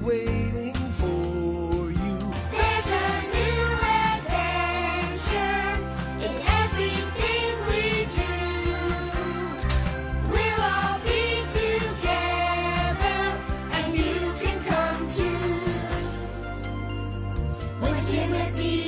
waiting for you. There's a new adventure in everything we do. We'll all be together and you can come too. When Timothy.